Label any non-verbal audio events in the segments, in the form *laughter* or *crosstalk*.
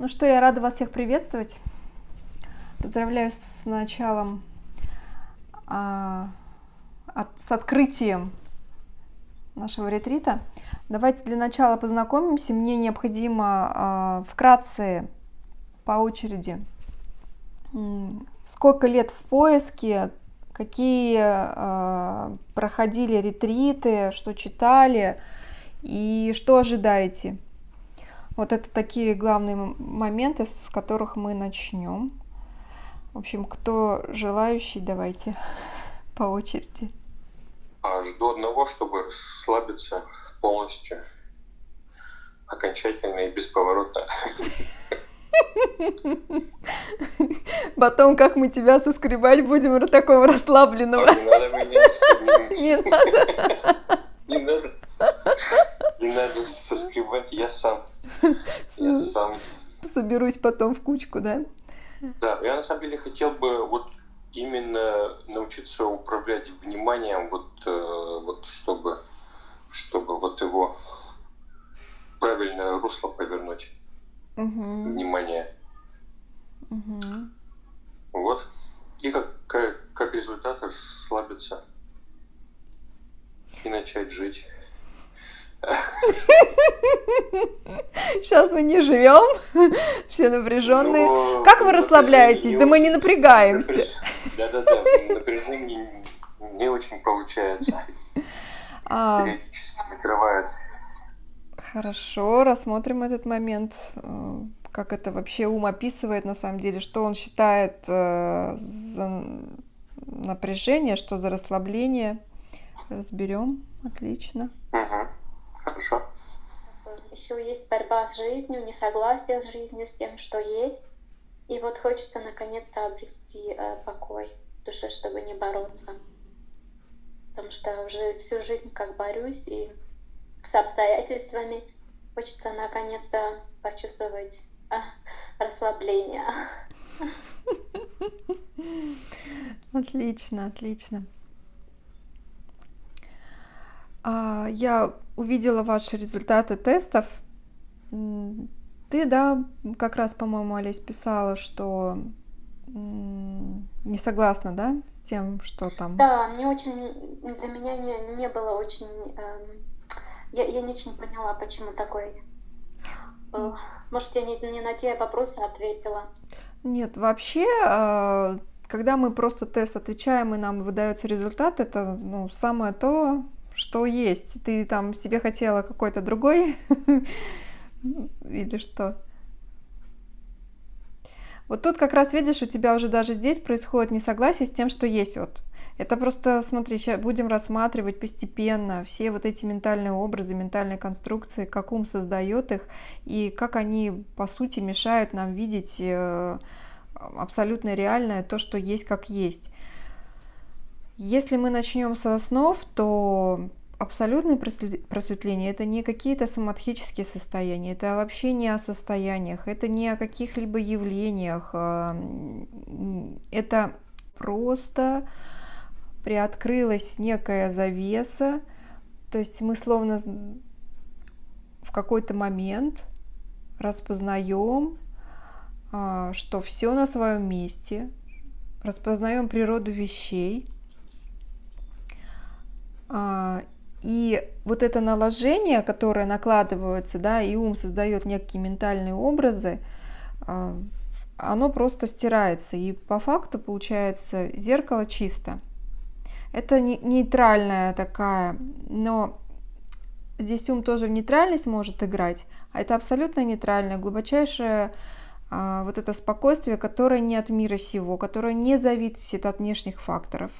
Ну что, я рада вас всех приветствовать. Поздравляю с началом, а, от, с открытием нашего ретрита. Давайте для начала познакомимся. Мне необходимо а, вкратце по очереди, сколько лет в поиске, какие а, проходили ретриты, что читали и что ожидаете. Вот это такие главные моменты, с которых мы начнем. В общем, кто желающий, давайте *laughs* по очереди. А, жду одного, чтобы расслабиться полностью, окончательно и бесповоротно. *laughs* Потом, как мы тебя соскребать будем такого расслабленного. Не надо меня *laughs* Не надо. Не надо. Не надо соскребать, я сам. *laughs* Я сам. Соберусь потом в кучку, да? Да, я на самом деле хотел бы вот именно научиться управлять вниманием, вот, э, вот чтобы, чтобы вот его правильное русло повернуть. Угу. Внимание. Угу. Вот. И как, как, как результат расслабиться и начать жить. *laughs* Сейчас мы не живем, *laughs* все напряженные. Но ну, как вы расслабляетесь? Да мы не напрягаемся. Да-да-да, напряжение не очень получается. А... Периодически накрывает. Хорошо, рассмотрим этот момент. Э, как это вообще ум описывает на самом деле, что он считает э, за напряжение, что за расслабление. Разберем. Отлично. Угу. Хорошо. Еще есть борьба с жизнью, несогласие с жизнью, с тем, что есть. И вот хочется наконец-то обрести э, покой в душе, чтобы не бороться. Потому что уже всю жизнь как борюсь и с обстоятельствами хочется наконец-то почувствовать э, расслабление. *laughs* Отлично, отлично. А, я увидела ваши результаты тестов. Ты, да, как раз, по-моему, Олесь писала, что не согласна, да, с тем, что там. Да, мне очень, для меня не, не было очень, эм, я, я не очень поняла, почему такой был. Может, я не, не на те вопросы ответила. Нет, вообще, э, когда мы просто тест отвечаем и нам выдается результат, это ну, самое то, что есть. Ты там себе хотела какой-то другой *laughs* или что? Вот тут как раз видишь, у тебя уже даже здесь происходит несогласие с тем, что есть вот. Это просто, смотри, сейчас будем рассматривать постепенно все вот эти ментальные образы, ментальные конструкции, как ум создает их и как они, по сути, мешают нам видеть э, абсолютно реальное то, что есть как есть. Если мы начнем со основ, то абсолютное просветление это не какие-то самадхические состояния, это вообще не о состояниях, это не о каких-либо явлениях, а, это просто приоткрылась некая завеса, то есть мы словно в какой-то момент распознаем, а, что все на своем месте, распознаем природу вещей, и вот это наложение, которое накладывается, да, и ум создает некие ментальные образы, а, оно просто стирается. И по факту получается зеркало чисто. Это нейтральная такая, но здесь ум тоже в нейтральность может играть, а это абсолютно нейтральное, глубочайшее а, вот это спокойствие, которое не от мира сего, которое не зависит от внешних факторов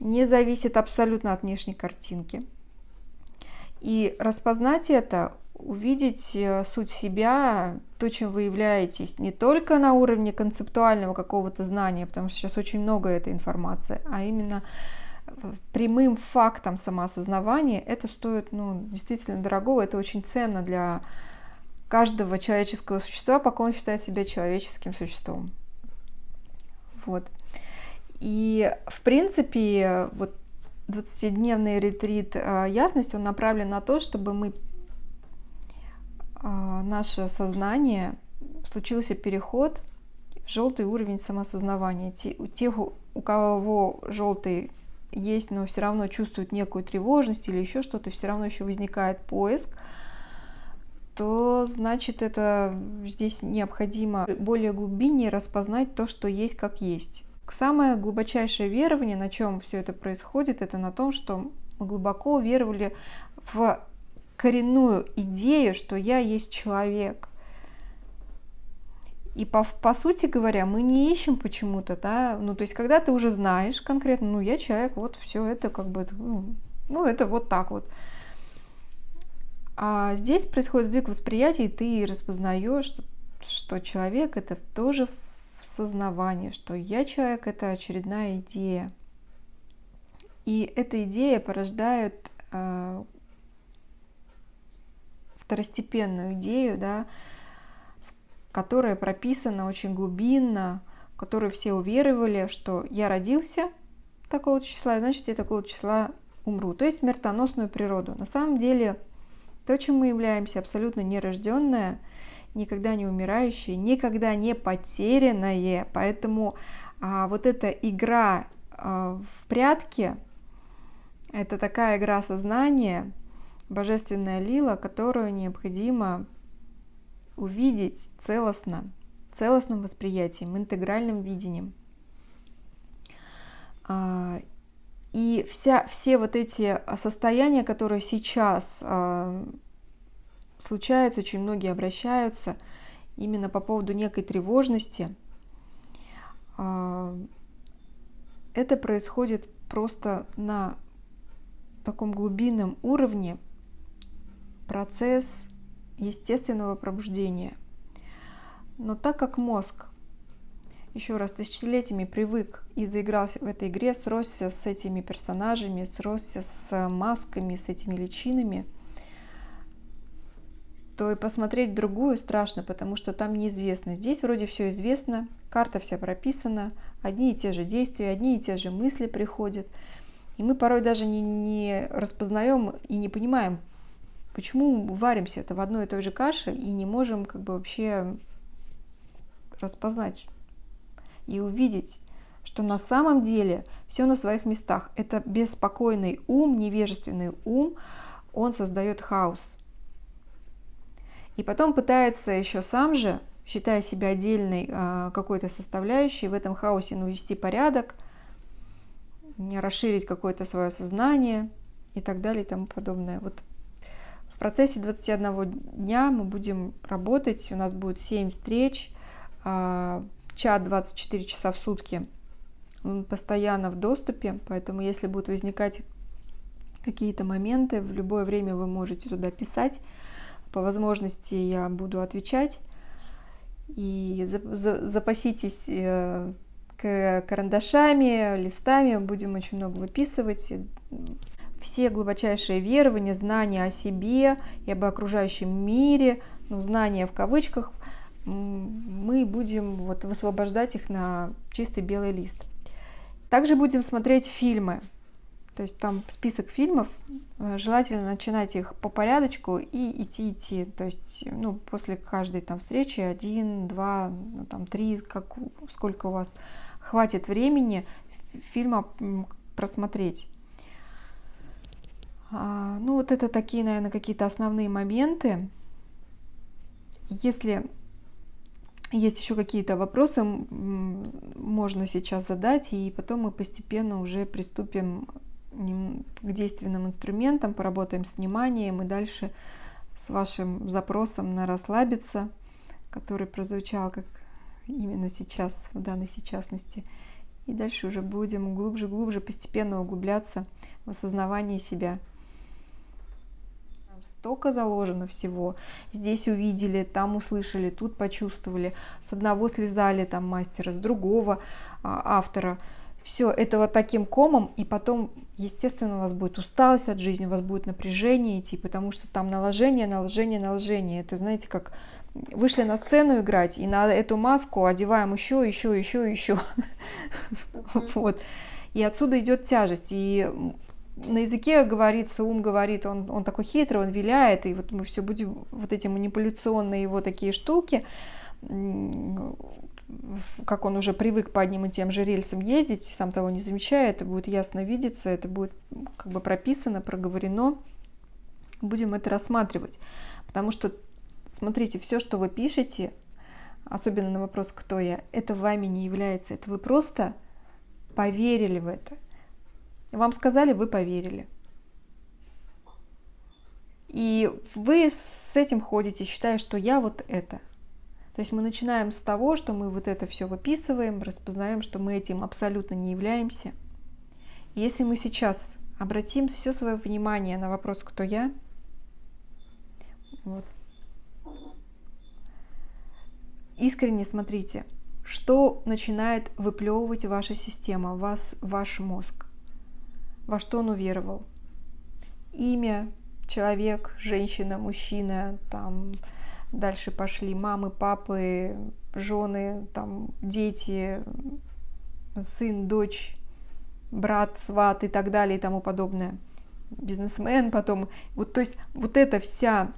не зависит абсолютно от внешней картинки. И распознать это, увидеть э, суть себя, то, чем вы являетесь, не только на уровне концептуального какого-то знания, потому что сейчас очень много этой информации, а именно прямым фактом самоосознавания, это стоит ну, действительно дорого, это очень ценно для каждого человеческого существа, пока он считает себя человеческим существом. Вот. И, в принципе, вот 20-дневный ретрит а, ясность, он направлен на то, чтобы мы а, наше сознание случился переход в желтый уровень самосознавания. Те, у тех, у кого желтый есть, но все равно чувствуют некую тревожность или еще что-то, все равно еще возникает поиск, то значит это здесь необходимо более глубиннее распознать то, что есть как есть. Самое глубочайшее верование, на чем все это происходит, это на том, что мы глубоко веровали в коренную идею, что я есть человек. И по, по сути говоря, мы не ищем почему-то, да, ну то есть когда ты уже знаешь конкретно, ну я человек, вот все это как бы, ну, ну это вот так вот. А здесь происходит сдвиг восприятия, и ты распознаешь, что, что человек это тоже в сознавании, что я человек это очередная идея. И эта идея порождает э, второстепенную идею, да, которая прописана очень глубинно, в которую все уверовали, что я родился такого числа, значит я такого числа умру. То есть смертоносную природу. На самом деле то, чем мы являемся, абсолютно нерожденное, никогда не умирающее, никогда не потерянное. Поэтому а, вот эта игра а, в прятки, это такая игра сознания, божественная лила, которую необходимо увидеть целостно, целостным восприятием, интегральным видением. А, и вся, все вот эти состояния, которые сейчас случаются, очень многие обращаются именно по поводу некой тревожности, а, это происходит просто на таком глубинном уровне, процесс естественного пробуждения. Но так как мозг еще раз тысячелетиями привык и заигрался в этой игре, сросся с этими персонажами, сросся с масками, с этими личинами, то и посмотреть другую страшно, потому что там неизвестно. Здесь вроде все известно, карта вся прописана, одни и те же действия, одни и те же мысли приходят. И мы порой даже не, не распознаем и не понимаем, почему варимся это в одной и той же каше и не можем как бы вообще распознать и увидеть, что на самом деле все на своих местах. Это беспокойный ум, невежественный ум, он создает хаос. И потом пытается еще сам же, считая себя отдельной э, какой-то составляющей, в этом хаосе навести порядок, расширить какое-то свое сознание и так далее и тому подобное. Вот в процессе 21 дня мы будем работать, у нас будет 7 встреч, а, чат 24 часа в сутки, он постоянно в доступе, поэтому если будут возникать какие-то моменты, в любое время вы можете туда писать, по возможности я буду отвечать, и запаситесь э, карандашами, листами, будем очень много выписывать, все глубочайшие верования, знания о себе и об окружающем мире, ну, знания в кавычках, мы будем вот высвобождать их на чистый белый лист. Также будем смотреть фильмы. То есть там список фильмов, э, желательно начинать их по порядочку и идти идти. То есть ну, после каждой там встречи один, два, ну, там три, как, сколько у вас хватит времени фильма просмотреть. А, ну вот это такие, наверное, какие-то основные моменты. Если есть еще какие-то вопросы, можно сейчас задать, и потом мы постепенно уже приступим к действенным инструментам, поработаем с вниманием и дальше с вашим запросом на расслабиться, который прозвучал как именно сейчас, в данной сейчасности. И дальше уже будем глубже-глубже постепенно углубляться в осознавание себя столько заложено всего. Здесь увидели, там услышали, тут почувствовали. С одного слезали там мастера, с другого а, автора. Все это вот таким комом, и потом, естественно, у вас будет усталость от жизни, у вас будет напряжение идти, потому что там наложение, наложение, наложение. Это, знаете, как вышли на сцену играть, и на эту маску одеваем еще, еще, еще, еще. Вот. И отсюда идет тяжесть. И на языке говорится, ум говорит, он, он такой хитрый, он виляет, и вот мы все будем, вот эти манипуляционные его такие штуки, как он уже привык по одним и тем же рельсам ездить, сам того не замечая, это будет ясно видеться, это будет как бы прописано, проговорено. Будем это рассматривать. Потому что, смотрите, все, что вы пишете, особенно на вопрос «Кто я?», это вами не является. Это вы просто поверили в это. Вам сказали, вы поверили. И вы с этим ходите, считая, что я вот это. То есть мы начинаем с того, что мы вот это все выписываем, распознаем, что мы этим абсолютно не являемся. Если мы сейчас обратим все свое внимание на вопрос «Кто я?», вот. искренне смотрите, что начинает выплевывать ваша система, вас, ваш мозг, во что он уверовал. Имя, человек, женщина, мужчина, там, Дальше пошли мамы, папы, жены, там, дети, сын, дочь, брат, сват и так далее и тому подобное. Бизнесмен потом. Вот, то есть вот эта вся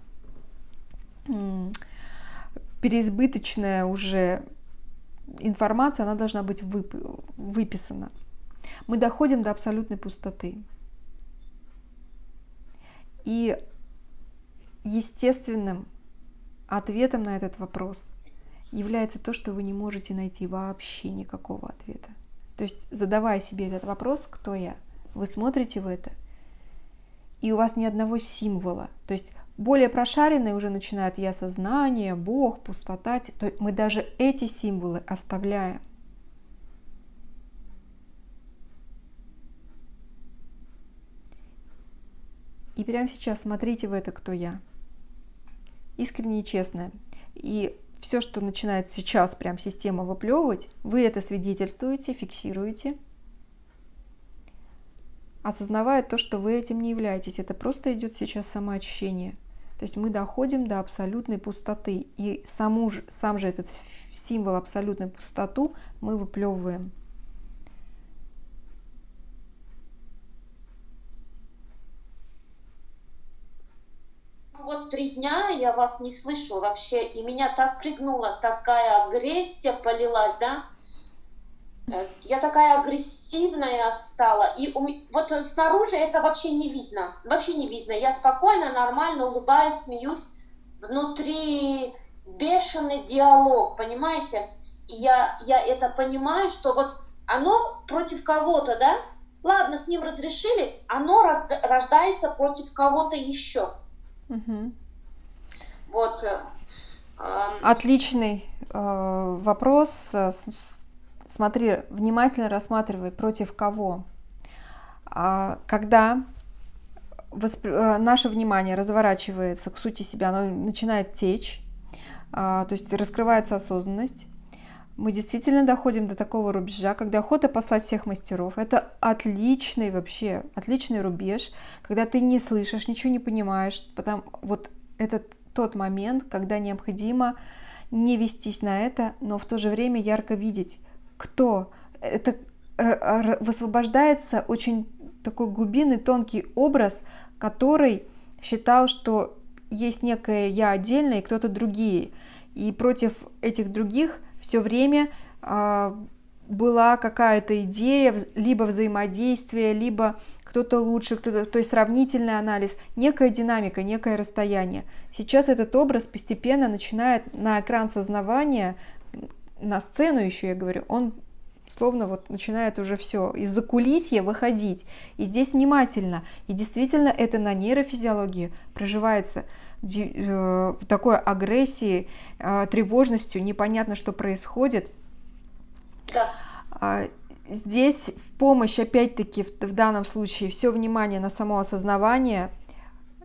переизбыточная уже информация, она должна быть вып выписана. Мы доходим до абсолютной пустоты. И естественным Ответом на этот вопрос является то, что вы не можете найти вообще никакого ответа. То есть, задавая себе этот вопрос, кто я, вы смотрите в это, и у вас ни одного символа. То есть, более прошаренные уже начинают я сознание, Бог, пустота. То мы даже эти символы оставляем. И прямо сейчас смотрите в это, кто я искренне и честное. И все, что начинает сейчас прям система выплевывать, вы это свидетельствуете, фиксируете, осознавая то, что вы этим не являетесь. Это просто идет сейчас самоочищение. То есть мы доходим до абсолютной пустоты. И саму сам же этот символ абсолютной пустоту мы выплевываем. Вот три дня я вас не слышу вообще, и меня так пригнула, такая агрессия полилась, да? Э, я такая агрессивная стала, и у, вот снаружи это вообще не видно, вообще не видно. Я спокойно, нормально улыбаюсь, смеюсь, внутри бешеный диалог, понимаете? И я, я это понимаю, что вот оно против кого-то, да? Ладно, с ним разрешили, оно рождается против кого-то еще. Угу. Вот. Э, Отличный э, вопрос. Смотри, внимательно рассматривай, против кого. А, когда восп... Э, наше внимание разворачивается к сути себя, оно начинает течь, а, то есть раскрывается осознанность, мы действительно доходим до такого рубежа, когда охота послать всех мастеров. Это отличный вообще, отличный рубеж, когда ты не слышишь, ничего не понимаешь. Потому, вот это тот момент, когда необходимо не вестись на это, но в то же время ярко видеть, кто. Это высвобождается очень такой глубинный, тонкий образ, который считал, что есть некое я отдельное и кто-то другие. И против этих других все время а, была какая-то идея, либо взаимодействие, либо кто-то лучше, кто-то, то есть сравнительный анализ, некая динамика, некое расстояние. Сейчас этот образ постепенно начинает на экран сознавания, на сцену еще, я говорю, он словно вот начинает уже все из-за кулисья выходить. И здесь внимательно. И действительно это на нейрофизиологии проживается в э, такой агрессии, э, тревожностью, непонятно, что происходит. Да. А, здесь в помощь, опять-таки, в данном случае, все внимание на само осознавание,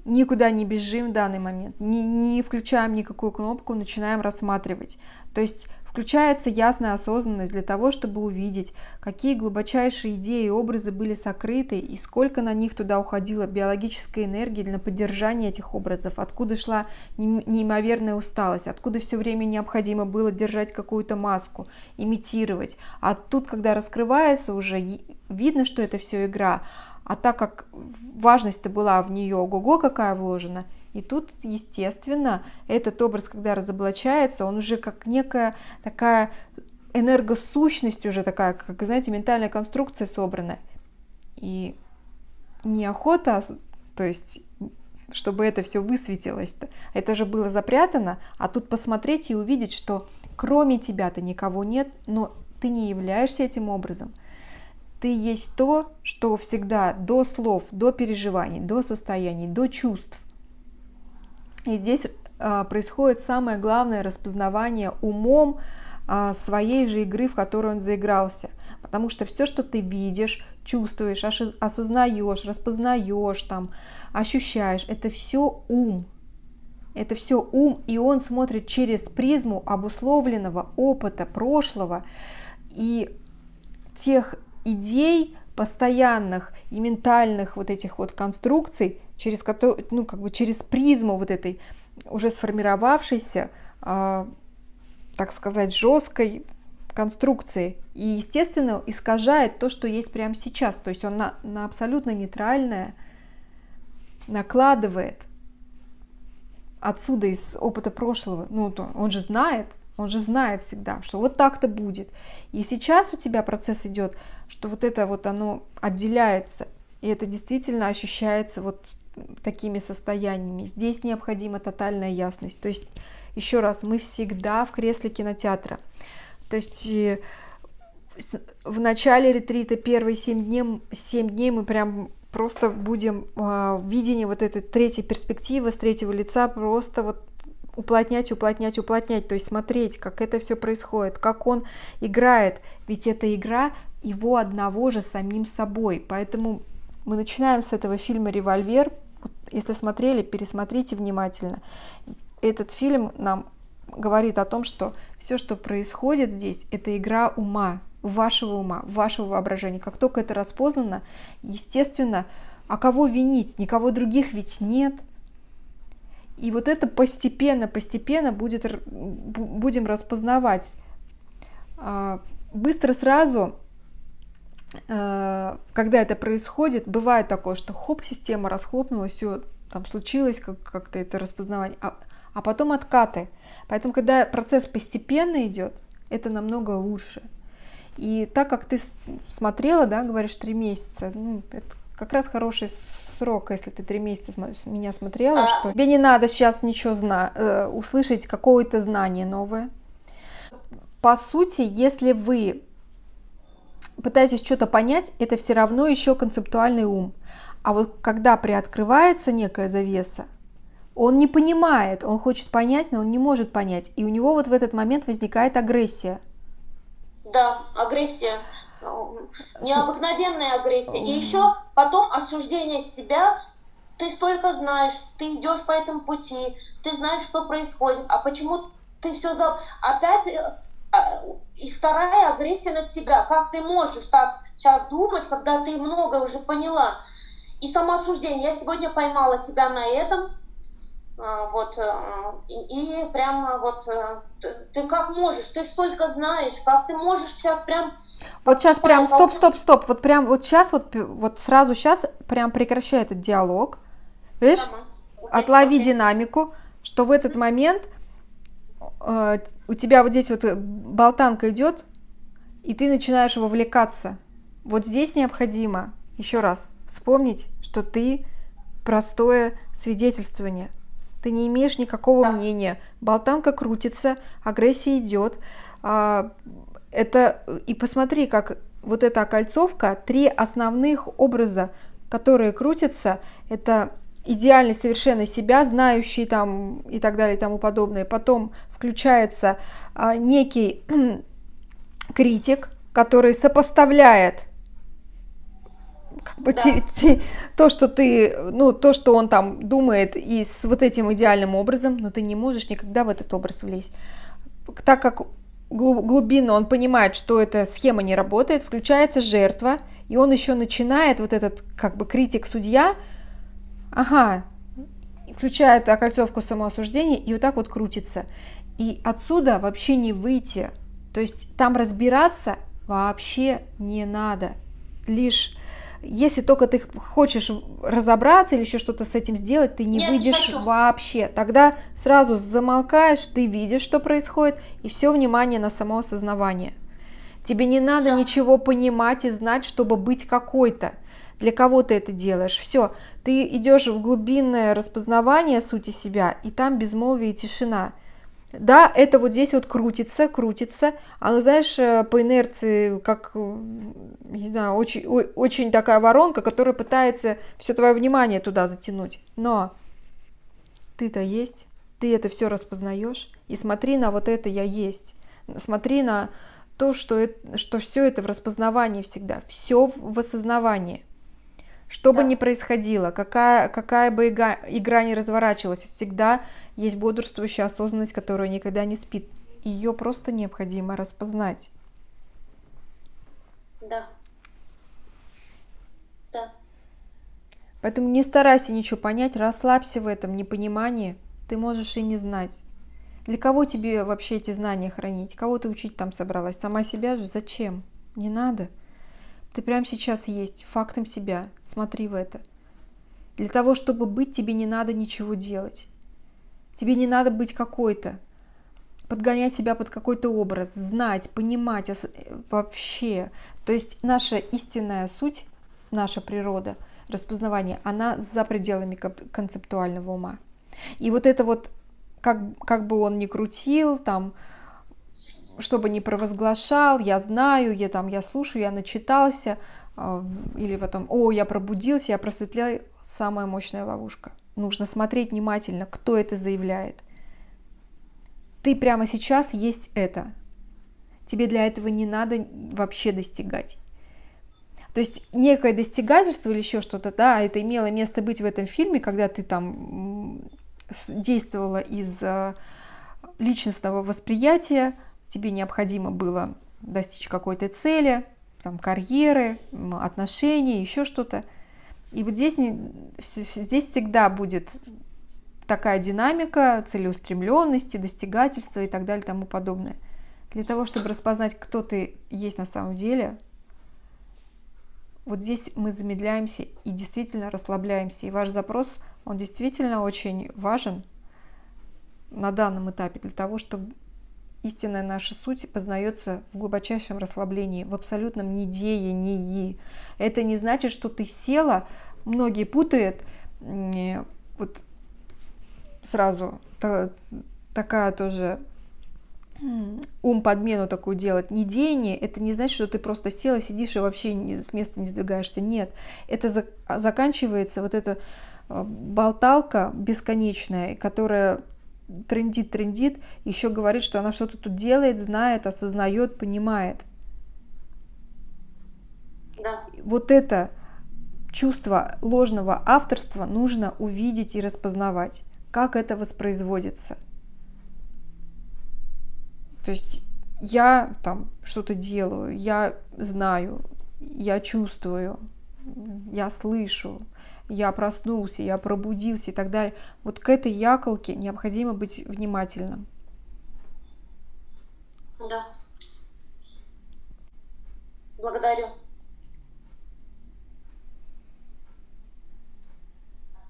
никуда не бежим в данный момент, не, не включаем никакую кнопку, начинаем рассматривать. То есть Включается ясная осознанность для того, чтобы увидеть, какие глубочайшие идеи и образы были сокрыты и сколько на них туда уходило биологической энергии для поддержания этих образов, откуда шла неимоверная усталость, откуда все время необходимо было держать какую-то маску, имитировать. А тут, когда раскрывается уже, видно, что это все игра, А так как важность-то была в нее ого-го какая вложена, и тут, естественно, этот образ, когда разоблачается, он уже как некая такая энергосущность уже такая, как, знаете, ментальная конструкция собрана. И неохота, то есть чтобы это все высветилось. -то. Это же было запрятано, а тут посмотреть и увидеть, что кроме тебя-то никого нет, но ты не являешься этим образом. Ты есть то, что всегда до слов, до переживаний, до состояний, до чувств. И здесь а, происходит самое главное распознавание умом а, своей же игры, в которую он заигрался. Потому что все, что ты видишь, чувствуешь, осознаешь, распознаешь, там, ощущаешь, это все ум. Это все ум, и он смотрит через призму обусловленного опыта прошлого и тех идей постоянных и ментальных вот этих вот конструкций, через ну, как бы через призму вот этой уже сформировавшейся, э, так сказать, жесткой конструкции. И, естественно, искажает то, что есть прямо сейчас. То есть он на, на абсолютно нейтральное накладывает отсюда из опыта прошлого. Ну, он же знает, он же знает всегда, что вот так-то будет. И сейчас у тебя процесс идет, что вот это вот оно отделяется, и это действительно ощущается вот такими состояниями. Здесь необходима тотальная ясность. То есть, еще раз, мы всегда в кресле кинотеатра. То есть в начале ретрита первые 7 дней, 7 дней мы прям просто будем э, в видении вот этой третьей перспективы с третьего лица просто вот уплотнять, уплотнять, уплотнять, то есть смотреть, как это все происходит, как он играет, ведь эта игра его одного же самим собой, поэтому мы начинаем с этого фильма «Револьвер», если смотрели, пересмотрите внимательно. Этот фильм нам говорит о том, что все, что происходит здесь, это игра ума, вашего ума, вашего воображения. Как только это распознано, естественно, а кого винить? Никого других ведь нет – и вот это постепенно, постепенно будет, будем распознавать. А, быстро сразу, когда это происходит, бывает такое, что хоп, система расхлопнулась, все там случилось как- как-то это распознавание, а, а потом откаты. Поэтому, когда процесс постепенно идет, это намного лучше. И так как ты смотрела, да, говоришь, три месяца, ну, это как раз хороший срок, если ты три месяца меня смотрела, а... что тебе не надо сейчас ничего зна э, услышать, какое-то знание новое. По сути, если вы пытаетесь что-то понять, это все равно еще концептуальный ум. А вот когда приоткрывается некая завеса, он не понимает, он хочет понять, но он не может понять. И у него вот в этот момент возникает агрессия. Да, агрессия необыкновенная агрессия. И еще потом осуждение себя. Ты столько знаешь, ты идешь по этому пути, ты знаешь, что происходит, а почему ты все за... Опять э, и вторая агрессия на себя. Как ты можешь так сейчас думать, когда ты много уже поняла? И самоосуждение. Я сегодня поймала себя на этом. А, вот, э, и прямо вот э, ты как можешь, ты столько знаешь, как ты можешь сейчас прям вот сейчас прям стоп, стоп, стоп. Вот прям вот сейчас, вот, вот сразу сейчас прям прекращай этот диалог. Видишь? Отлови динамику, что в этот момент у тебя вот здесь вот болтанка идет, и ты начинаешь вовлекаться. Вот здесь необходимо еще раз вспомнить, что ты простое свидетельствование. Ты не имеешь никакого мнения. Болтанка крутится, агрессия идет. А, это и посмотри, как вот эта окольцовка, три основных образа, которые крутятся, это идеальный совершенно себя, знающий там и так далее и тому подобное. Потом включается а, некий *clears throat* критик, который сопоставляет как бы да. те, те, то, что ты, ну, то, что он там думает и с вот этим идеальным образом, но ты не можешь никогда в этот образ влезть. Так как глубину, он понимает, что эта схема не работает, включается жертва, и он еще начинает, вот этот как бы критик-судья, ага, включает окольцовку самоосуждения и вот так вот крутится. И отсюда вообще не выйти. То есть там разбираться вообще не надо. Лишь Если только ты хочешь разобраться или еще что-то с этим сделать, ты не Нет, не выйдешь хочу. вообще. Тогда сразу замолкаешь, ты видишь, что происходит, и все внимание на само осознавание. Тебе не надо Всё. ничего понимать и знать, чтобы быть какой-то. Для кого ты это делаешь? Все, ты идешь в глубинное распознавание сути себя, и там безмолвие и тишина. Да, это вот здесь вот крутится, крутится. Оно, знаешь, э, по инерции, как, не знаю, очень, очень такая воронка, которая пытается все твое внимание туда затянуть. Но ты-то есть, ты это все распознаешь, и смотри на вот это я есть. Смотри на то, что, это, что все это в распознавании всегда, все в осознавании. Что бы Да. ни происходило, какая, какая бы ига- игра ни разворачивалась, всегда есть бодрствующая осознанность, которая никогда не спит. Ее просто необходимо распознать. Да. Да. Поэтому не старайся ничего понять, расслабься в этом непонимании. Ты можешь и не знать. Для кого тебе вообще эти знания хранить? Кого ты учить там собралась? Сама себя же? Зачем? Не надо. Ты прямо сейчас есть, фактом себя. Смотри в это. Для того, чтобы быть, тебе не надо ничего делать. Тебе не надо быть какой-то. Подгонять себя под какой-то образ, знать, понимать э, вообще. То есть наша истинная суть, наша природа, распознавание, она за пределами концептуального ума. И вот это вот, как, как бы он ни крутил, там, чтобы не провозглашал, я знаю, я там, я слушаю, я начитался, а, или потом, о, я пробудился, я просветлел, самая мощная ловушка. Нужно смотреть внимательно, кто это заявляет. Ты прямо сейчас есть это. Тебе для этого не надо вообще достигать. То есть некое достигательство или еще что-то, да, это имело место быть в этом фильме, когда ты там действовала из э, личностного восприятия, тебе необходимо было достичь какой-то цели, там, карьеры, отношений, еще что-то. И вот здесь, здесь всегда будет такая динамика целеустремленности, достигательства и так далее тому подобное. Для того, чтобы распознать, кто ты есть на самом деле, вот здесь мы замедляемся и действительно расслабляемся. И ваш запрос, он действительно очень важен на данном этапе для того, чтобы истинная наша суть познается в глубочайшем расслаблении, в абсолютном недеянии. Это не значит, что ты села, многие путают, вот сразу та- такая тоже ум подмену такую делать. Недеяние это не значит, что ты просто села, сидишь и вообще с места не сдвигаешься. Нет, это за- заканчивается вот эта э, болталка бесконечная, которая трендит, трендит, еще говорит, что она что-то тут делает, знает, осознает, понимает. Да. Вот это чувство ложного авторства нужно увидеть и распознавать, как это воспроизводится. То есть я там что-то делаю, я знаю, я чувствую, я слышу, я проснулся, я пробудился и так далее. Вот к этой яколке необходимо быть внимательным. Да. Благодарю.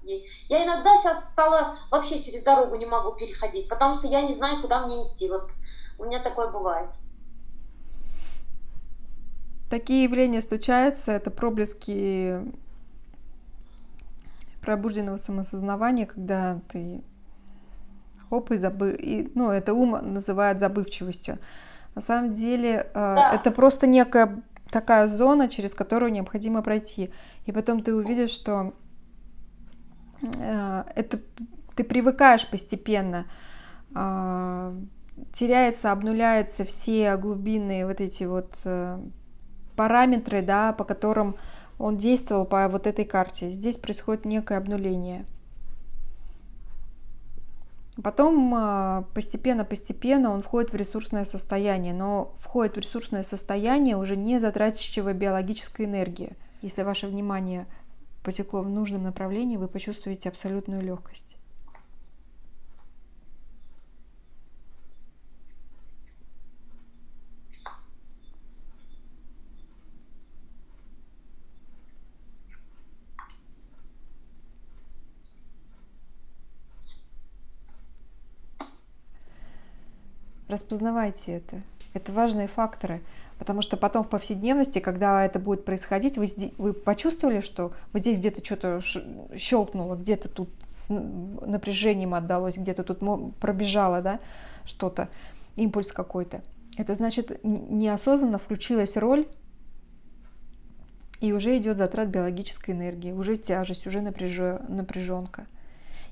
Есть. Я иногда сейчас стала вообще через дорогу не могу переходить, потому что я не знаю, куда мне идти. Вот у меня такое бывает. Такие явления случаются, это проблески пробужденного самосознавания, когда ты хоп и забыл, и, ну это ум называет забывчивостью. На самом деле э, Да. это просто некая такая зона, через которую необходимо пройти, и потом ты увидишь, что э, это ты привыкаешь постепенно, а, теряется, обнуляются все глубинные вот эти вот э, параметры, да, по которым он действовал по вот этой карте. Здесь происходит некое обнуление. Потом а, постепенно-постепенно он входит в ресурсное состояние, но входит в ресурсное состояние уже не затратящего биологической энергии. Если ваше внимание потекло в нужном направлении, вы почувствуете абсолютную легкость. Распознавайте это. Это важные факторы. Потому что потом в повседневности, когда это будет происходить, вы, вы почувствовали, что вот здесь где-то что-то щелкнуло, где-то тут с напряжением отдалось, где-то тут пробежало, да, что-то, импульс какой-то. Это значит, неосознанно включилась роль, и уже идет затрат биологической энергии, уже тяжесть, уже напряженка.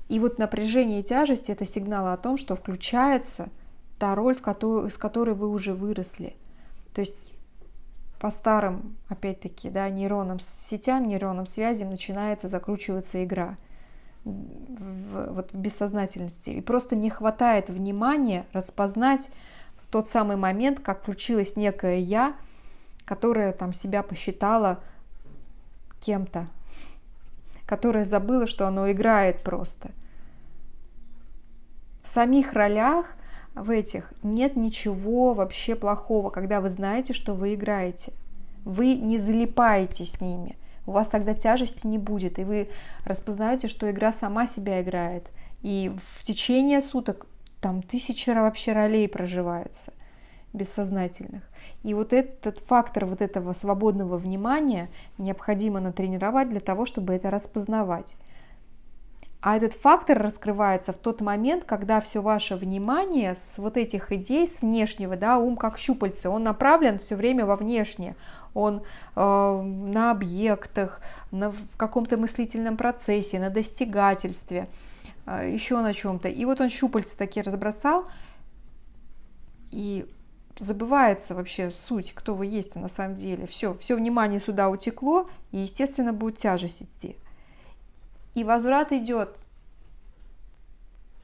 И вот напряжение и тяжесть – это сигнал о том, что включается та роль, в которую, с которой вы уже выросли. То есть по старым, опять-таки, да, нейронным сетям, нейронным связям начинается закручиваться игра в, вот в бессознательности. И просто не хватает внимания распознать тот самый момент, как включилось некое «я», которое там себя посчитало кем-то, которая забыла, что оно играет просто. В самих ролях в этих нет ничего вообще плохого, когда вы знаете, что вы играете. Вы не залипаете с ними. У вас тогда тяжести не будет, и вы распознаете, что игра сама себя играет. И в течение суток там тысячи вообще ролей проживаются бессознательных. И вот этот фактор вот этого свободного внимания необходимо натренировать для того, чтобы это распознавать. А этот фактор раскрывается в тот момент, когда все ваше внимание с вот этих идей, с внешнего, да, ум как щупальце, он направлен все время во внешнее, он э, на объектах, на, в каком-то мыслительном процессе, на достигательстве, э, еще на чем-то. И вот он щупальца такие разбросал, и забывается вообще суть, кто вы есть на самом деле. Все, все внимание сюда утекло, и, естественно, будет тяжесть идти. И возврат идет.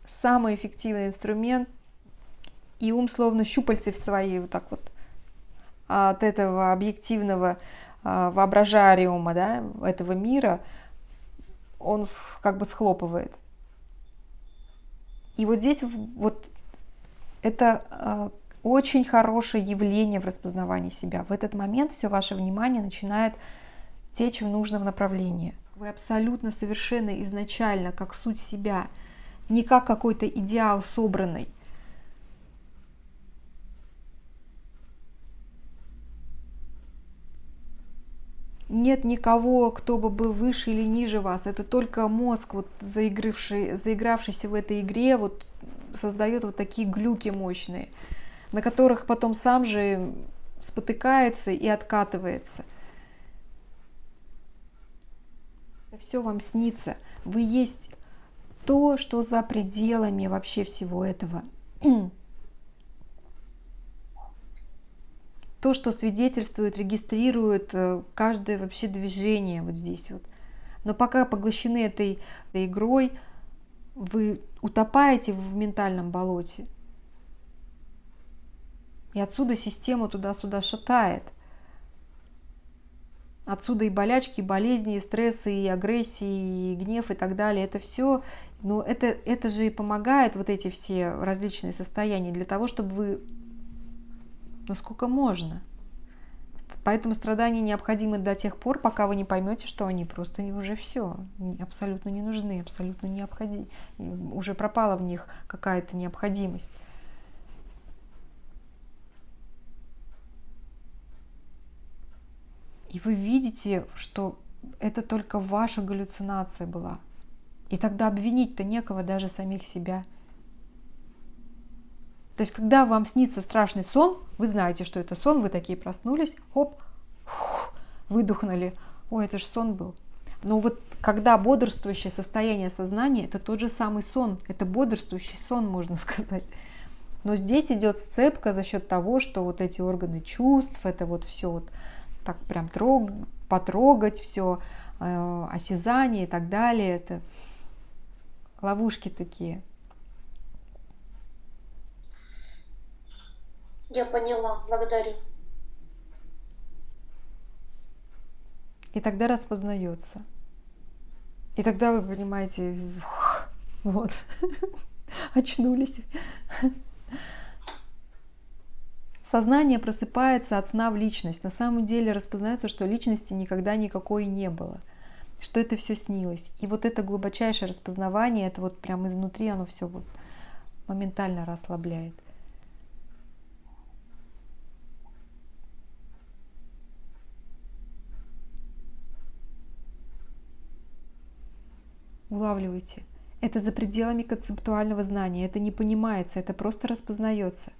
Самый эффективный инструмент. И ум словно щупальцы в свои вот так вот от этого объективного а, воображариума, да, этого мира, он как бы схлопывает. И вот здесь вот это а, очень хорошее явление в распознавании себя. В этот момент все ваше внимание начинает течь в нужном направлении. Вы абсолютно совершенно изначально, как суть себя, не как какой-то идеал собранный. Нет никого, кто бы был выше или ниже вас. Это только мозг, вот заигравший, заигравшийся в этой игре, вот создает вот такие глюки мощные на которых потом сам же спотыкается и откатывается. Это все вам снится. Вы есть то, что за пределами вообще всего этого. То, что свидетельствует, регистрирует э, каждое вообще движение вот здесь вот. Но пока поглощены этой, этой игрой, вы утопаете в ментальном болоте. И отсюда систему туда-сюда шатает. Отсюда и болячки, и болезни, и стрессы, и агрессии, и гнев и так далее. Это все, но это, это же и помогает, вот эти все различные состояния, для того, чтобы вы, насколько можно. Поэтому страдания необходимы до тех пор, пока вы не поймете, что они просто уже все, абсолютно не нужны, абсолютно необходимы. Уже пропала в них какая-то необходимость. И вы видите, что это только ваша галлюцинация была. И тогда обвинить-то некого даже самих себя. То есть, когда вам снится страшный сон, вы знаете, что это сон, вы такие проснулись, хоп, выдохнули. Ой, это же сон был. Но вот когда бодрствующее состояние сознания, это тот же самый сон, это бодрствующий сон, можно сказать. Но здесь идет сцепка за счет того, что вот эти органы чувств, это вот все вот так прям трог, потрогать все, э, осязание и так далее. Это ловушки такие. Я поняла, благодарю. И тогда распознается. И тогда вы понимаете, вот, *laughs* очнулись. Сознание просыпается от сна в личность. На самом деле распознается, что личности никогда никакой не было, что это все снилось. И вот это глубочайшее распознавание, это вот прямо изнутри оно все вот моментально расслабляет. Улавливайте. Это за пределами концептуального знания, это не понимается, это просто распознается.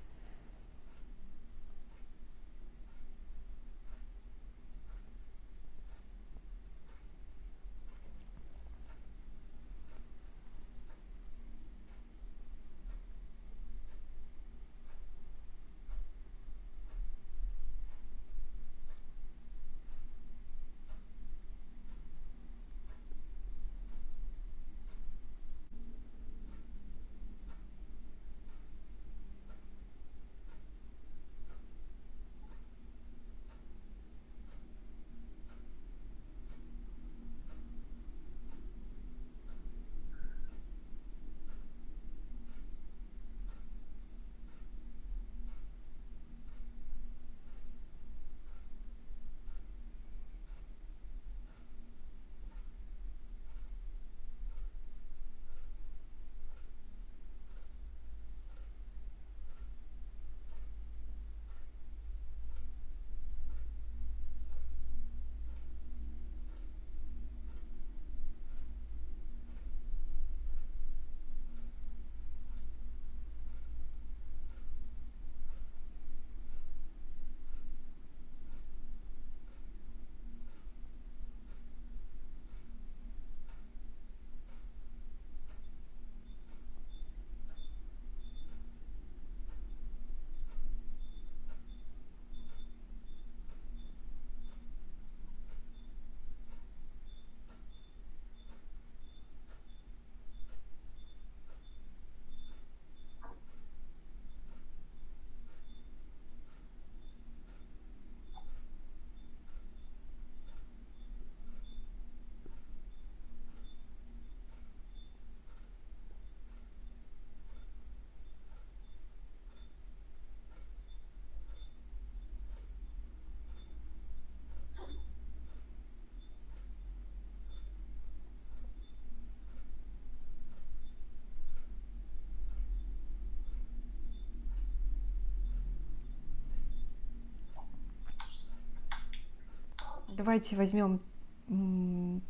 Давайте возьмем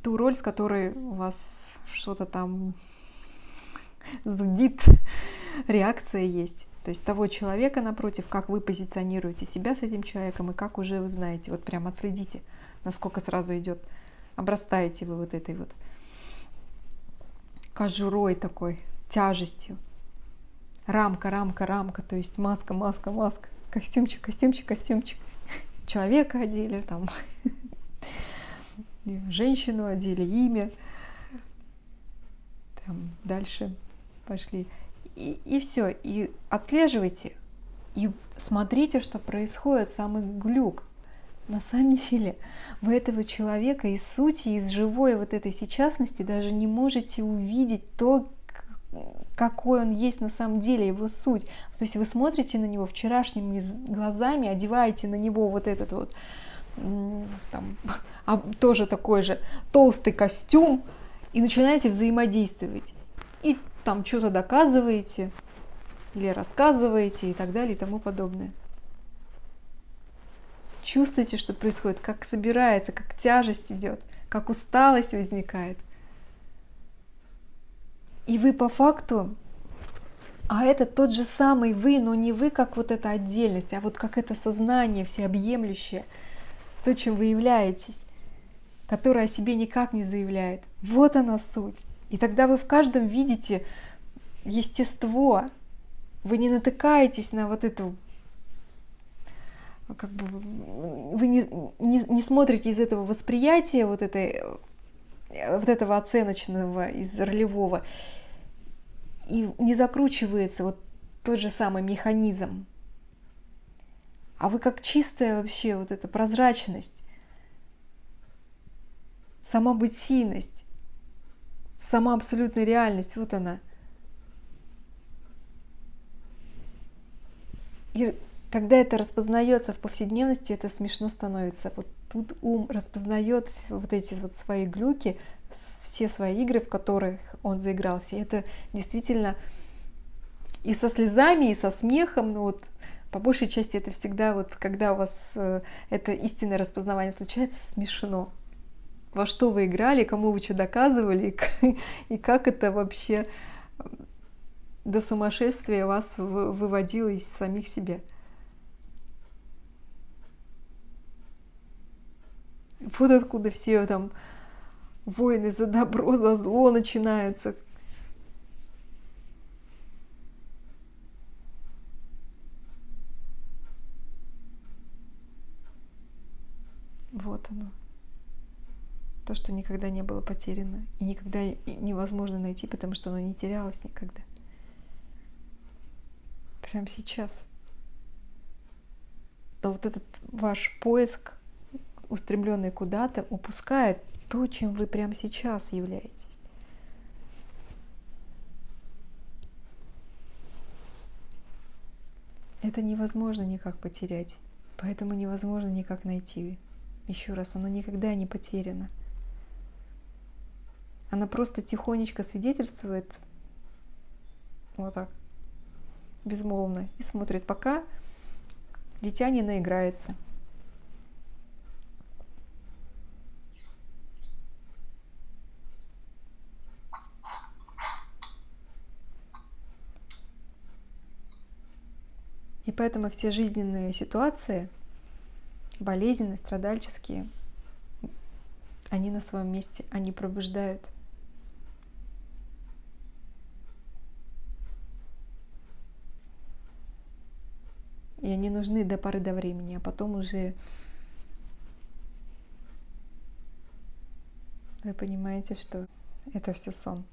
ту роль, с которой у вас что-то там зудит, реакция есть. То есть того человека напротив, как вы позиционируете себя с этим человеком и как уже вы знаете. Вот прям отследите, насколько сразу идет. Обрастаете вы вот этой вот кожурой такой, тяжестью. Рамка, рамка, рамка, то есть маска, маска, маска, костюмчик, костюмчик, костюмчик. Человека одели, там женщину одели, имя. Там дальше пошли. И, и все. И отслеживайте. И смотрите, что происходит, самый глюк. На самом деле вы этого человека из сути, из живой вот этой сейчасности даже не можете увидеть то, какой он есть на самом деле, его суть. То есть вы смотрите на него вчерашними глазами, одеваете на него вот этот вот там, *laughs* а, тоже такой же толстый костюм, и начинаете взаимодействовать. И там что-то доказываете, или рассказываете, и так далее, и тому подобное. Чувствуете, что происходит, как собирается, как тяжесть идет, как усталость возникает. И вы по факту, а это тот же самый вы, но не вы как вот эта отдельность, а вот как это сознание всеобъемлющее – то, чем вы являетесь, которое о себе никак не заявляет. Вот она суть. И тогда вы в каждом видите естество. Вы не натыкаетесь на вот эту как бы вы не, не, не смотрите из этого восприятия вот этой вот этого оценочного из ролевого и не закручивается вот тот же самый механизм а вы как чистая вообще вот эта прозрачность, сама бытийность, сама абсолютная реальность, вот она. И когда это распознается в повседневности, это смешно становится. Вот тут ум распознает вот эти вот свои глюки, все свои игры, в которых он заигрался. И это действительно и со слезами, и со смехом, ну вот по большей части это всегда вот, когда у вас э, это истинное распознавание случается, смешно. во что вы играли, кому вы что доказывали, *laughs* и, как это вообще до сумасшествия вас выводило из самих себя. Вот откуда все там войны за добро, за зло начинаются. Оно. То, что никогда не было потеряно и никогда невозможно найти, потому что оно не терялось никогда. Прямо сейчас. То вот этот ваш поиск, устремленный куда-то, упускает то, чем вы прямо сейчас являетесь. Это невозможно никак потерять, поэтому невозможно никак найти. Еще раз, оно никогда не потеряно. Она просто тихонечко свидетельствует вот так, безмолвно, и смотрит, пока дитя не наиграется. И поэтому все жизненные ситуации, болезненные, страдальческие, они на своем месте, они пробуждают. И они нужны до поры до времени, а потом уже вы понимаете, что это все сон.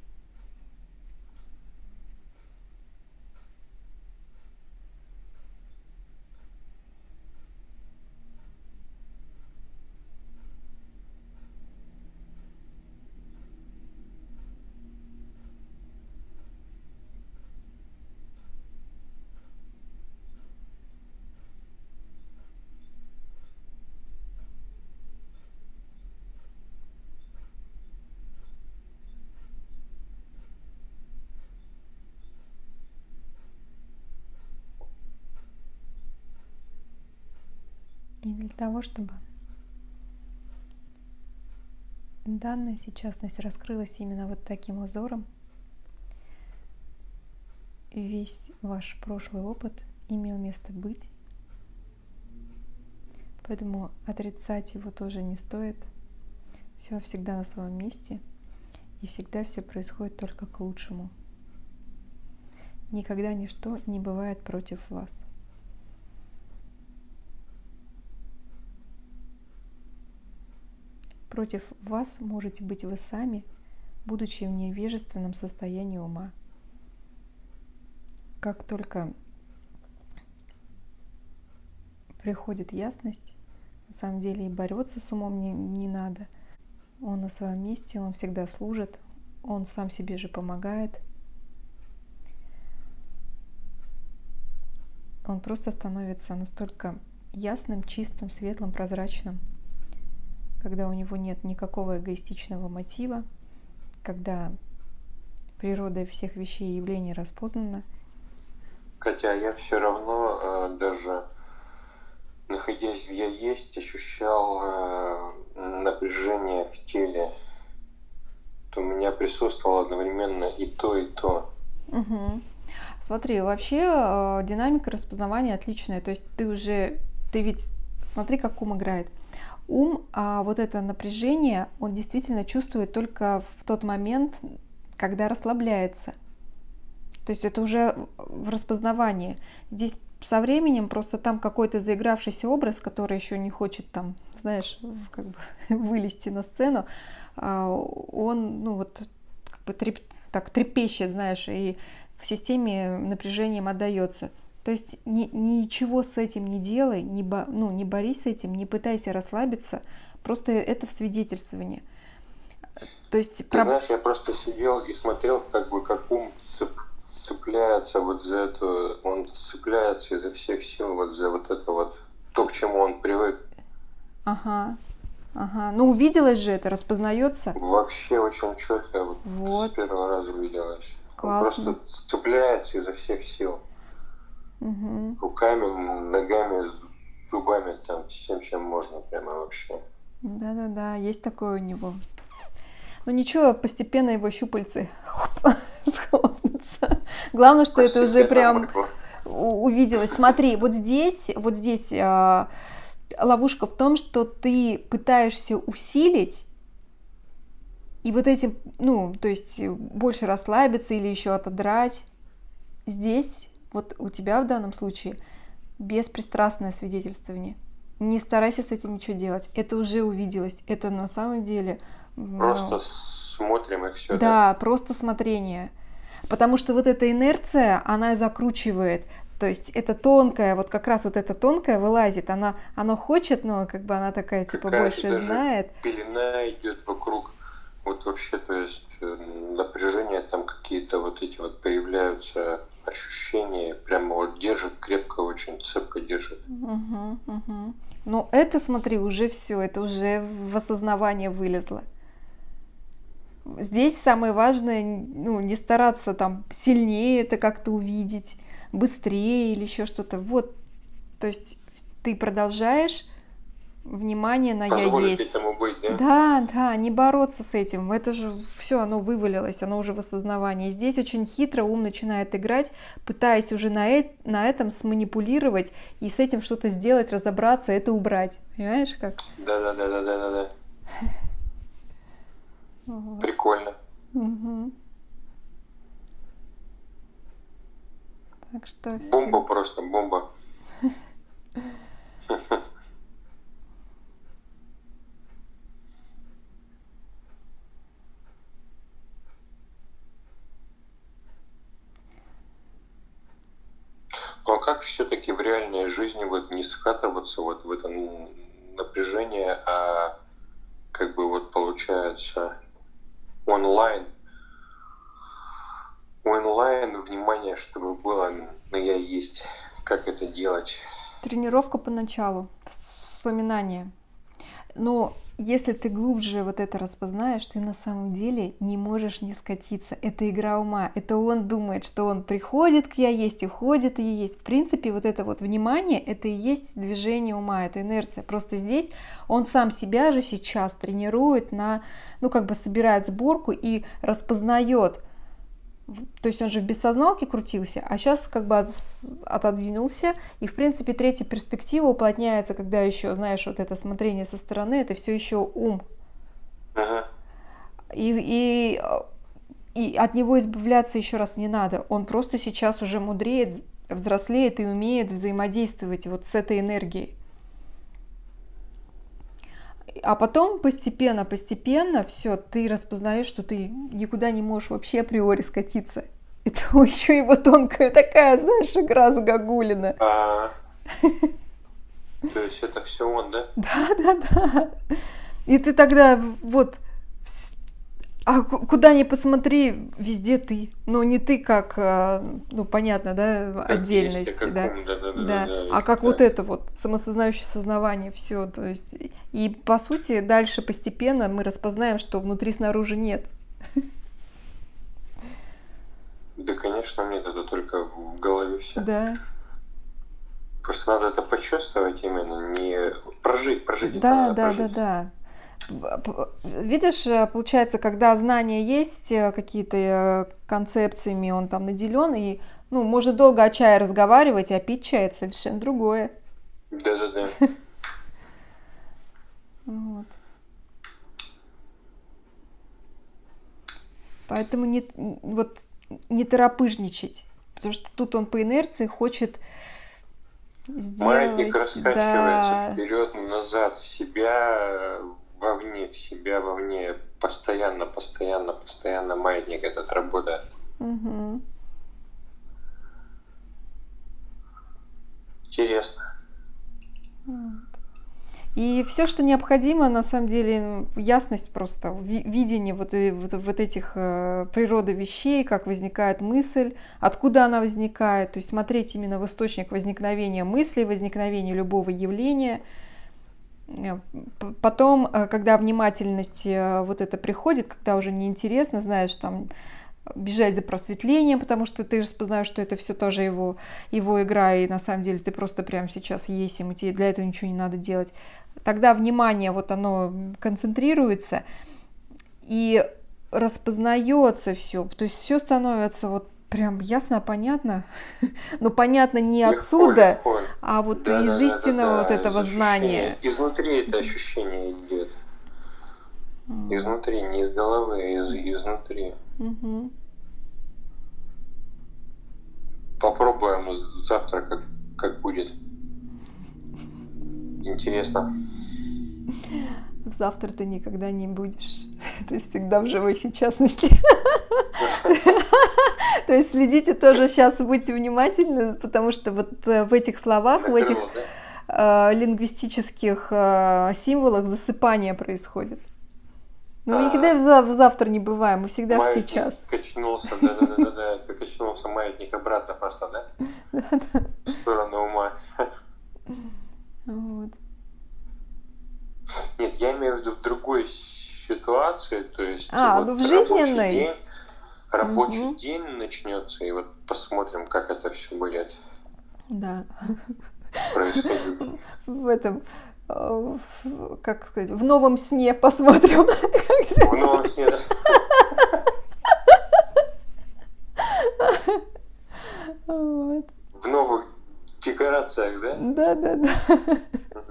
И для того, чтобы данная сейчасность раскрылась именно вот таким узором, весь ваш прошлый опыт имел место быть. Поэтому отрицать его тоже не стоит. Все всегда на своем месте. И всегда все происходит только к лучшему. Никогда ничто не бывает против вас. Против вас можете быть вы сами, будучи в невежественном состоянии ума. Как только приходит ясность, на самом деле и бороться с умом не, не надо. Он на своем месте, он всегда служит, он сам себе же помогает. Он просто становится настолько ясным, чистым, светлым, прозрачным – когда у него нет никакого эгоистичного мотива, когда природа всех вещей и явлений распознана. Хотя я все равно э, даже находясь в я есть, ощущал э, напряжение в теле. То у меня присутствовало одновременно и то, и то. Угу. Смотри, вообще э, динамика распознавания отличная. То есть ты уже, ты ведь смотри, как ум играет ум, а вот это напряжение, он действительно чувствует только в тот момент, когда расслабляется. То есть это уже в распознавании. Здесь со временем просто там какой-то заигравшийся образ, который еще не хочет там, знаешь, как бы *laughs* вылезти на сцену, а, он, ну вот, как бы треп, так трепещет, знаешь, и в системе напряжением отдается. То есть ни, ничего с этим не делай, не, бо, ну, не борись с этим, не пытайся расслабиться, просто это в свидетельствовании. То есть, Ты про... знаешь, я просто сидел и смотрел, как бы как ум цеп, цепляется вот за это, он цепляется изо всех сил вот за вот это вот, то, к чему он привык. Ага, ага. Ну, увиделось же это, распознается? Вообще очень четко, вот, вот. с первого раза увиделось. Классно. Он просто цепляется изо всех сил. Угу. Руками, ногами, зубами, там, всем, чем можно, прямо вообще. Да-да-да, есть такое у него. Ну ничего, постепенно его щупальцы *laughs* схлопнутся. Главное, что это уже прям увиделось. Смотри, вот здесь, вот здесь э, ловушка в том, что ты пытаешься усилить и вот этим, ну, то есть больше расслабиться или еще отодрать. Здесь, вот у тебя в данном случае, беспристрастное свидетельствование. Не старайся с этим ничего делать. Это уже увиделось. Это на самом деле... Просто ну, смотрим и все. Да, да, просто смотрение. Потому что вот эта инерция, она закручивает. То есть это тонкая, вот как раз вот эта тонкая вылазит, она, она хочет, но как бы она такая, типа, больше даже знает. пелена идет вокруг, вот вообще, то есть э, напряжение там какие-то вот эти вот появляются ощущения, прямо вот держит крепко, очень цепко держит. Угу, угу. Но это, смотри, уже все, это уже в осознавание вылезло. Здесь самое важное, ну, не стараться там сильнее это как-то увидеть, быстрее или еще что-то. Вот, то есть ты продолжаешь внимание на я есть. Этому быть, да? да, да, не бороться с этим. Это же все, оно вывалилось, оно уже в осознавании. Здесь очень хитро ум начинает играть, пытаясь уже на, э на этом сманипулировать и с этим что-то сделать, разобраться, это убрать. Понимаешь как? Да, да, да, да, да, да, да. Прикольно. Угу. Так что Бомба просто, бомба. *laughs* Ну а как все-таки в реальной жизни вот не скатываться вот в это напряжение, а как бы вот получается онлайн, онлайн внимание, чтобы было на я есть, как это делать? Тренировка поначалу, вспоминание. Но если ты глубже вот это распознаешь, ты на самом деле не можешь не скатиться. Это игра ума. Это он думает, что он приходит к я есть, уходит и есть. В принципе, вот это вот внимание, это и есть движение ума, это инерция. Просто здесь он сам себя же сейчас тренирует на, ну как бы собирает сборку и распознает, то есть он же в бессозналке крутился, а сейчас как бы от, отодвинулся. И, в принципе, третья перспектива уплотняется, когда еще, знаешь, вот это смотрение со стороны, это все еще ум. Ага. И, и, и от него избавляться еще раз не надо. Он просто сейчас уже мудреет, взрослеет и умеет взаимодействовать вот с этой энергией. А потом постепенно, постепенно все, ты распознаешь, что ты никуда не можешь вообще априори скатиться. Это *laughs* еще его тонкая такая, знаешь, игра с Гагулина. А, то есть это все он, да? Да, да, да. И ты тогда вот а куда ни посмотри, везде ты. Ну, не ты как, а, ну, понятно, да, как отдельность, есть, да. да, да, да, да. да а как да. вот это вот, самосознающее сознавание, все, то есть, и по сути дальше постепенно мы распознаем, что внутри снаружи нет. Да, конечно, нет, это только в голове все. Да. Просто надо это почувствовать именно, не прожить, прожить. Да, да, прожить. да, да. Видишь, э, получается, когда знания есть, э, какие-то э, концепциями он там наделен, и ну, можно долго о чае разговаривать, а пить чай это совершенно другое. Да-да-да. *laughs* Вот. Поэтому не, вот, не торопыжничать, потому что тут он по инерции хочет сделать... Маятник раскачивается да. вперед, назад, в себя, вовне, в себя вовне, постоянно, постоянно, постоянно маятник этот работает. Угу. Интересно. И все, что необходимо, на самом деле, ясность просто, видение вот, вот, вот этих э, природы вещей, как возникает мысль, откуда она возникает, то есть смотреть именно в источник возникновения мысли, возникновения любого явления – Э, потом, э, когда внимательность э, вот это приходит, когда уже неинтересно, знаешь, там бежать за просветлением, потому что ты распознаешь, что это все тоже его, его игра, и на самом деле ты просто прямо сейчас есть, и тебе для этого ничего не надо делать. Тогда внимание, вот оно концентрируется, и распознается все, то есть все становится вот прям ясно, понятно, *laughs* но понятно не легко, отсюда, легко. а вот да, из да, истинного да, вот этого знания. Изнутри это ощущение идет. Изнутри, не из головы, а из, изнутри. Угу. Попробуем завтра, как, как будет. Интересно. *laughs* Завтра ты никогда не будешь. *laughs* Ты всегда в живой сейчасности. *laughs* То есть следите тоже сейчас, будьте внимательны, потому что вот э, в этих словах, в этих э, лингвистических э, символах засыпание происходит. Ну, мы никогда в, завтра не бываем, мы всегда в сейчас. качнулся, да-да-да, *laughs* ты качнулся маятник обратно просто, да? *laughs* Да-да. В сторону ума. Вот. Нет, я имею в виду в другой ситуации, то есть... А, вот ну в жизненной? День, рабочий угу. день начнется, и вот посмотрим, как это все будет. Да. Происходит. В этом как сказать, в новом сне посмотрим. В новом сне. Вот. В новых декорациях, да? Да, да, да.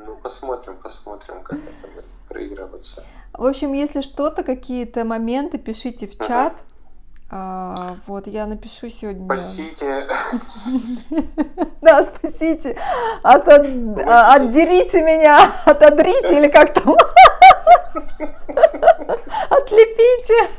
Ну, посмотрим, посмотрим, как это будет проигрываться. В общем, если что-то, какие-то моменты, пишите в чат. Uh-huh. А, вот, я напишу сегодня. Спасите. *laughs* Да, спасите. От, отдерите меня, отодрите или как там. *laughs* Отлепите.